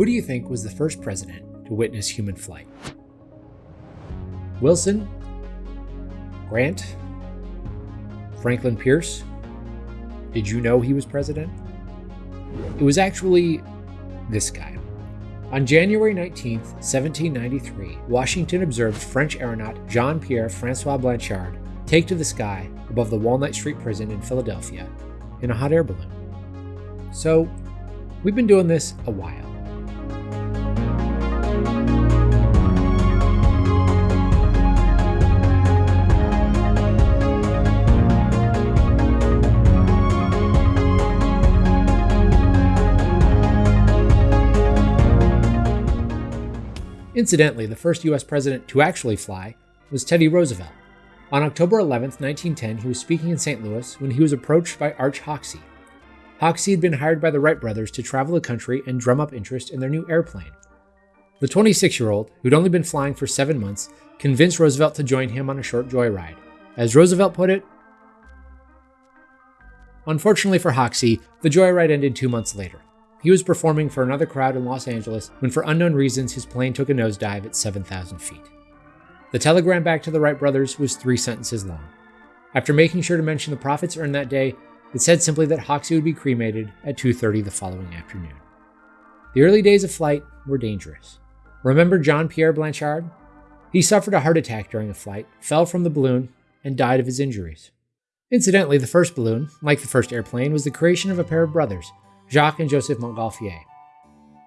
Who do you think was the first president to witness human flight? Wilson? Grant? Franklin Pierce? Did you know he was president? It was actually this guy. On January 19, 1793, Washington observed French aeronaut Jean Pierre Francois Blanchard take to the sky above the Walnut Street prison in Philadelphia in a hot air balloon. So, we've been doing this a while. Incidentally, the first US president to actually fly was Teddy Roosevelt. On October 11, 1910, he was speaking in St. Louis when he was approached by Arch Hoxsey. Hoxsey had been hired by the Wright brothers to travel the country and drum up interest in their new airplane. The 26 year old, who'd only been flying for seven months, convinced Roosevelt to join him on a short joyride. As Roosevelt put it, Unfortunately for Hoxsey, the joyride ended two months later. He was performing for another crowd in Los Angeles when, for unknown reasons, his plane took a nosedive at 7,000 feet. The telegram back to the Wright brothers was three sentences long. After making sure to mention the profits earned that day, it said simply that Hoxsey would be cremated at 2:30 the following afternoon. The early days of flight were dangerous. Remember Jean Pierre Blanchard? He suffered a heart attack during a flight, fell from the balloon, and died of his injuries. Incidentally, the first balloon, like the first airplane, was the creation of a pair of brothers, Jacques and Joseph Montgolfier.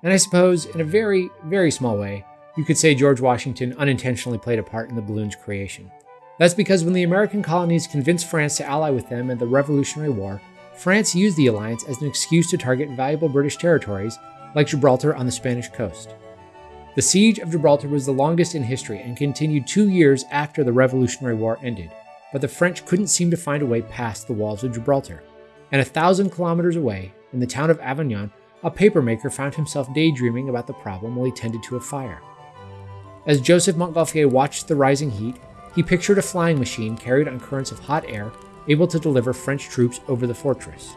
And I suppose, in a very, very small way, you could say George Washington unintentionally played a part in the balloon's creation. That's because when the American colonies convinced France to ally with them in the Revolutionary War, France used the alliance as an excuse to target valuable British territories like Gibraltar on the Spanish coast. The Siege of Gibraltar was the longest in history and continued two years after the Revolutionary War ended, but the French couldn't seem to find a way past the walls of Gibraltar. And a thousand kilometers away, in the town of Avignon, a papermaker found himself daydreaming about the problem while he tended to a fire. As Joseph Montgolfier watched the rising heat, he pictured a flying machine carried on currents of hot air able to deliver French troops over the fortress.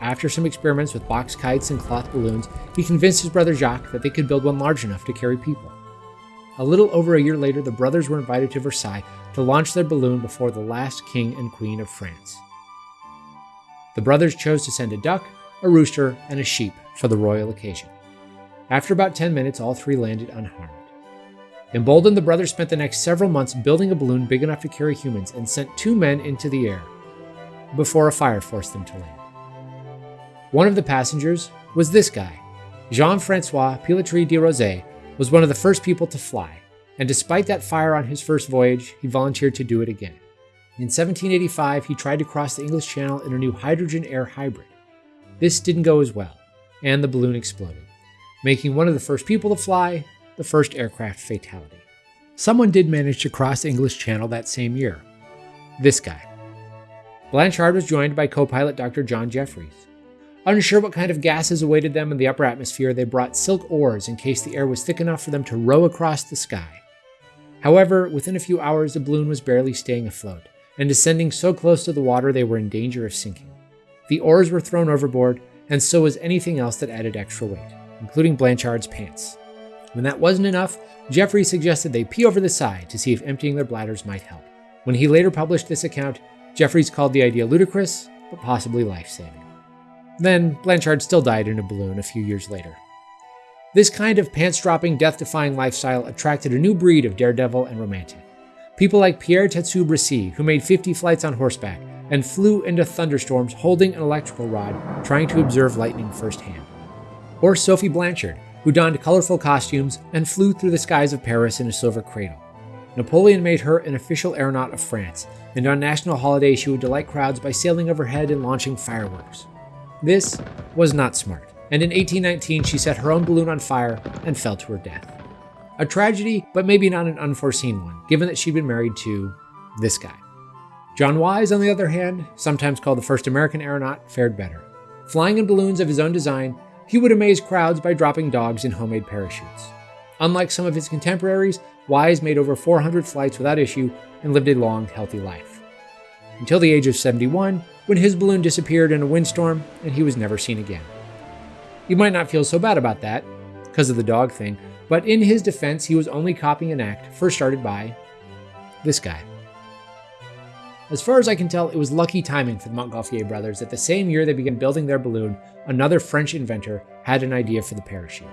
After some experiments with box kites and cloth balloons, he convinced his brother Jacques that they could build one large enough to carry people. A little over a year later, the brothers were invited to Versailles to launch their balloon before the last king and queen of France. The brothers chose to send a duck, a rooster, and a sheep for the royal occasion. After about 10 minutes, all three landed unharmed. Emboldened, the brothers spent the next several months building a balloon big enough to carry humans and sent two men into the air before a fire forced them to land. One of the passengers was this guy. Jean Francois Pilatre de Rozier was one of the first people to fly, and despite that fire on his first voyage, he volunteered to do it again. In 1785, he tried to cross the English Channel in a new hydrogen air hybrid. This didn't go as well, and the balloon exploded, making one of the first people to fly the first aircraft fatality. Someone did manage to cross English Channel that same year. This guy. Blanchard was joined by co pilot Dr. John Jeffries. Unsure what kind of gases awaited them in the upper atmosphere, they brought silk oars in case the air was thick enough for them to row across the sky. However, within a few hours, the balloon was barely staying afloat, and descending so close to the water they were in danger of sinking. The oars were thrown overboard, and so was anything else that added extra weight, including Blanchard's pants. When that wasn't enough, Jeffrey suggested they pee over the side to see if emptying their bladders might help. When he later published this account, Jeffries called the idea ludicrous, but possibly life saving. Then, Blanchard still died in a balloon a few years later. This kind of pants dropping, death defying lifestyle attracted a new breed of daredevil and romantic. People like Pierre Testu Brissy, who made 50 flights on horseback, and flew into thunderstorms holding an electrical rod, trying to observe lightning firsthand. Or Sophie Blanchard, who donned colorful costumes and flew through the skies of Paris in a silver cradle. Napoleon made her an official aeronaut of France, and on national holidays she would delight crowds by sailing overhead and launching fireworks. This was not smart, and in 1819 she set her own balloon on fire and fell to her death. A tragedy, but maybe not an unforeseen one, given that she'd been married to this guy. John Wise, on the other hand, sometimes called the first American aeronaut, fared better. Flying in balloons of his own design, he would amaze crowds by dropping dogs in homemade parachutes. Unlike some of his contemporaries, Wise made over 400 flights without issue and lived a long, healthy life. Until the age of 71, when his balloon disappeared in a windstorm and he was never seen again. You might not feel so bad about that. because of the dog thing, but in his defense, he was only copying an act first started by this guy. As far as I can tell, it was lucky timing for the Montgolfier brothers that the same year they began building their balloon, another French inventor had an idea for the parachute.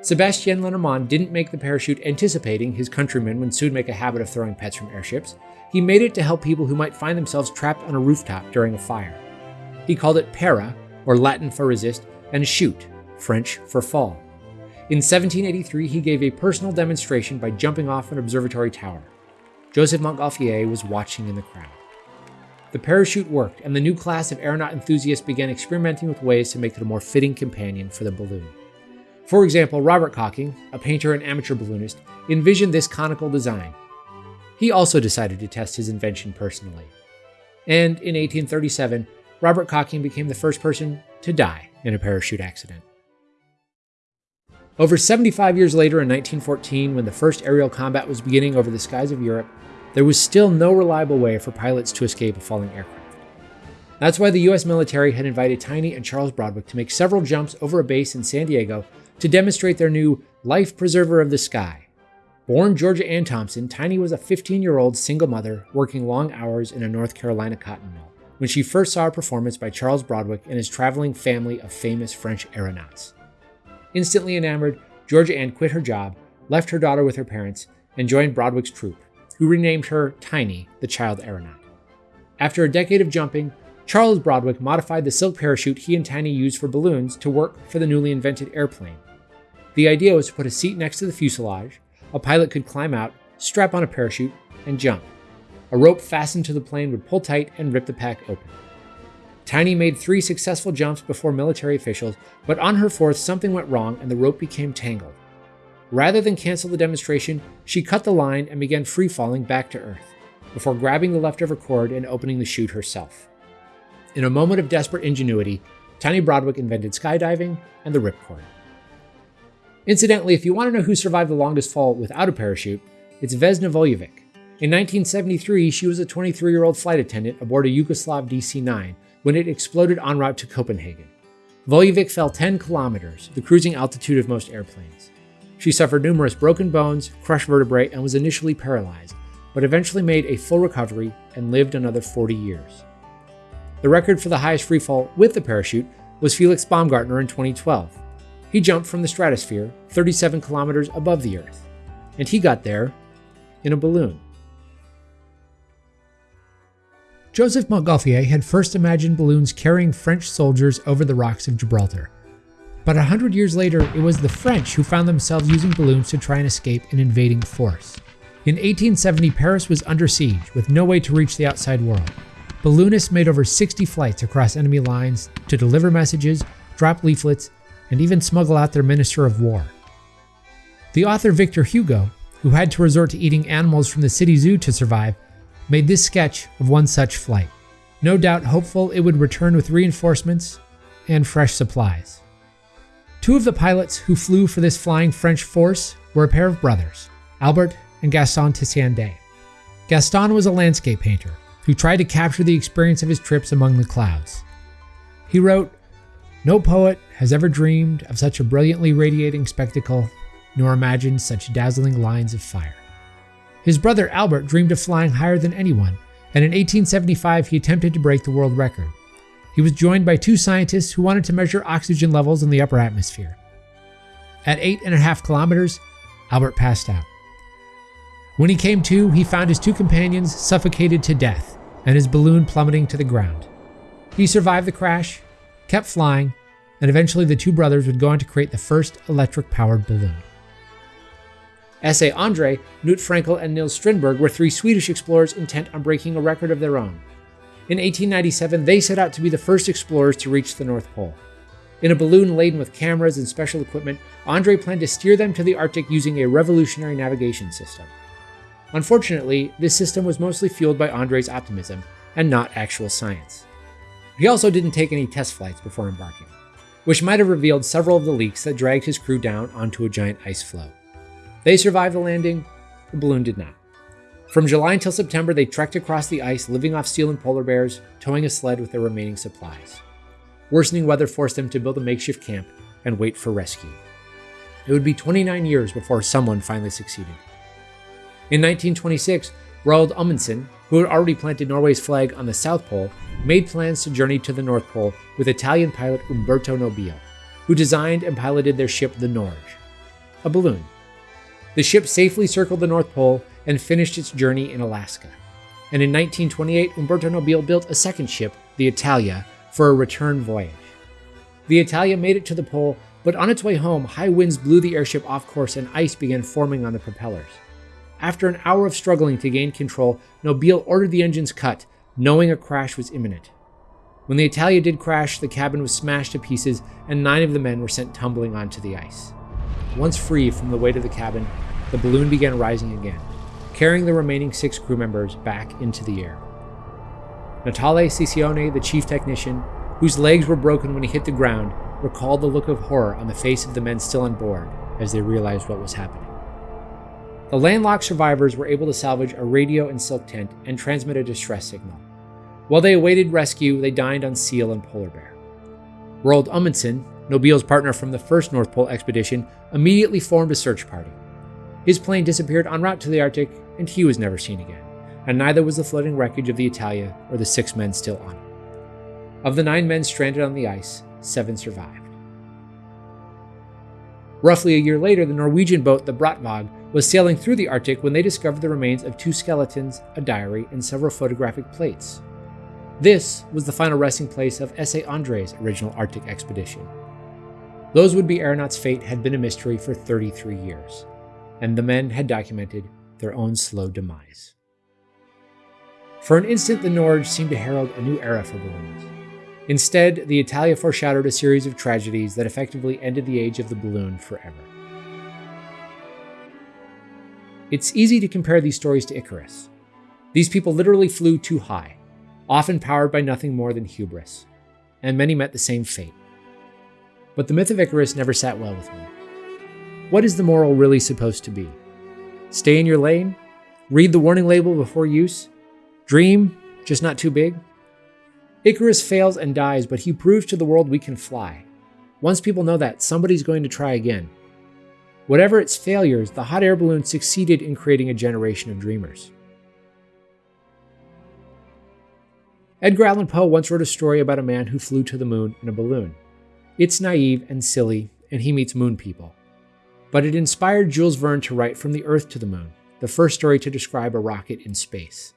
Sebastien Lenormand didn't make the parachute anticipating his countrymen would soon make a habit of throwing pets from airships. He made it to help people who might find themselves trapped on a rooftop during a fire. He called it para, or Latin for resist, and chute, French for fall. In 1783, he gave a personal demonstration by jumping off an observatory tower. Joseph Montgolfier was watching in the crowd. The parachute worked, and the new class of aeronaut enthusiasts began experimenting with ways to make it a more fitting companion for the balloon. For example, Robert Cocking, a painter and amateur balloonist, envisioned this conical design. He also decided to test his invention personally. And in 1837, Robert Cocking became the first person to die in a parachute accident. Over 75 years later, in 1914, when the first aerial combat was beginning over the skies of Europe, there was still no reliable way for pilots to escape a falling aircraft. That's why the US military had invited Tiny and Charles Broadwick to make several jumps over a base in San Diego to demonstrate their new life preserver of the sky. Born Georgia Ann Thompson, Tiny was a 15 year old single mother working long hours in a North Carolina cotton mill when she first saw a performance by Charles Broadwick and his traveling family of famous French aeronauts. Instantly enamored, Georgia Ann quit her job, left her daughter with her parents, and joined Broadwick's troupe, who renamed her Tiny, the child aeronaut. After a decade of jumping, Charles Broadwick modified the silk parachute he and Tiny used for balloons to work for the newly invented airplane. The idea was to put a seat next to the fuselage, a pilot could climb out, strap on a parachute, and jump. A rope fastened to the plane would pull tight and rip the pack open. Tiny made three successful jumps before military officials, but on her fourth, something went wrong and the rope became tangled. Rather than cancel the demonstration, she cut the line and began free falling back to Earth, before grabbing the leftover cord and opening the chute herself. In a moment of desperate ingenuity, Tiny Broadwick invented skydiving and the ripcord. Incidentally, if you want to know who survived the longest fall without a parachute, it's Vesna Vulović. In 1973, she was a 23 year old flight attendant aboard a Yugoslav DC 9 when it exploded en route to Copenhagen. Vulović fell 10 kilometers, the cruising altitude of most airplanes. She suffered numerous broken bones, crushed vertebrae, and was initially paralyzed, but eventually made a full recovery and lived another 40 years. The record for the highest freefall with the parachute was Felix Baumgartner in 2012. He jumped from the stratosphere 37 kilometers above the Earth, and he got there in a balloon. Joseph Montgolfier had first imagined balloons carrying French soldiers over the rocks of Gibraltar. But a hundred years later, it was the French who found themselves using balloons to try and escape an invading force. In 1870, Paris was under siege with no way to reach the outside world. Balloonists made over 60 flights across enemy lines to deliver messages, drop leaflets, and even smuggle out their minister of war. The author Victor Hugo, who had to resort to eating animals from the city zoo to survive, made this sketch of one such flight, no doubt hopeful it would return with reinforcements and fresh supplies. Two of the pilots who flew for this flying French force were a pair of brothers, Albert and Gaston Tissandier Gaston was a landscape painter who tried to capture the experience of his trips among the clouds. He wrote, No poet has ever dreamed of such a brilliantly radiating spectacle, nor imagined such dazzling lines of fire. His brother Albert dreamed of flying higher than anyone, and in 1875 he attempted to break the world record. He was joined by two scientists who wanted to measure oxygen levels in the upper atmosphere. At eight and a half kilometers, Albert passed out. When he came to, he found his two companions suffocated to death and his balloon plummeting to the ground. He survived the crash, kept flying, and eventually the two brothers would go on to create the first electric powered balloon. S.A. Andrée, Knut Frankel, and Nils Strindberg were three Swedish explorers intent on breaking a record of their own. In 1897, they set out to be the first explorers to reach the North Pole. In a balloon laden with cameras and special equipment, Andrée planned to steer them to the Arctic using a revolutionary navigation system. Unfortunately, this system was mostly fueled by Andrée's optimism and not actual science. He also didn't take any test flights before embarking, which might have revealed several of the leaks that dragged his crew down onto a giant ice floe. They survived the landing, the balloon did not. From July until September, they trekked across the ice, living off seal and polar bears, towing a sled with their remaining supplies. Worsening weather forced them to build a makeshift camp and wait for rescue. it would be 29 years before someone finally succeeded. In 1926, Roald Amundsen, who had already planted Norway's flag on the South Pole, made plans to journey to the North Pole with Italian pilot Umberto Nobile, who designed and piloted their ship the Norge, a balloon. The ship safely circled the North Pole and finished its journey in Alaska. And in 1928, Umberto Nobile built a second ship, the Italia, for a return voyage. The Italia made it to the pole, but on its way home, high winds blew the airship off course and ice began forming on the propellers. After an hour of struggling to gain control, Nobile ordered the engines cut, knowing a crash was imminent. When the Italia did crash, the cabin was smashed to pieces and nine of the men were sent tumbling onto the ice. Once free from the weight of the cabin, the balloon began rising again, carrying the remaining six crew members back into the air. Natale Cecioni, the chief technician, whose legs were broken when he hit the ground, recalled the look of horror on the face of the men still on board as they realized what was happening. The landlocked survivors were able to salvage a radio and silk tent and transmit a distress signal. While they awaited rescue, they dined on seal and polar bear. Roald Amundsen, Nobile's partner from the first North Pole expedition, immediately formed a search party. His plane disappeared en route to the Arctic, and he was never seen again, and neither was the floating wreckage of the Italia or the six men still on it. Of the nine men stranded on the ice, seven survived. Roughly a year later, the Norwegian boat, the Brattvåg, was sailing through the Arctic when they discovered the remains of two skeletons, a diary, and several photographic plates. This was the final resting place of S.A. Andrée's original Arctic expedition. Those would be aeronauts' fate had been a mystery for 33 years, and the men had documented their own slow demise. For an instant, the Norge seemed to herald a new era for balloons. Instead, the Italia foreshadowed a series of tragedies that effectively ended the age of the balloon forever. It's easy to compare these stories to Icarus. These people literally flew too high, often powered by nothing more than hubris, and many met the same fate. But the myth of Icarus never sat well with me. What is the moral really supposed to be? Stay in your lane? Read the warning label before use? Dream, just not too big? Icarus fails and dies, but he proves to the world we can fly. Once people know that, somebody's going to try again. Whatever its failures, the hot air balloon succeeded in creating a generation of dreamers. Edgar Allan Poe once wrote a story about a man who flew to the moon in a balloon. It's naive and silly, and he meets moon people. But it inspired Jules Verne to write From the Earth to the Moon, the first story to describe a rocket in space.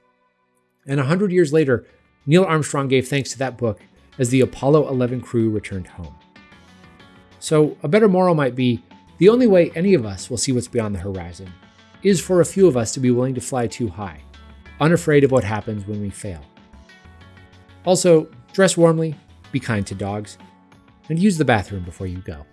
And a hundred years later, Neil Armstrong gave thanks to that book as the Apollo 11 crew returned home. So, a better moral might be the only way any of us will see what's beyond the horizon is for a few of us to be willing to fly too high, unafraid of what happens when we fail. Also, dress warmly, be kind to dogs, and use the bathroom before you go.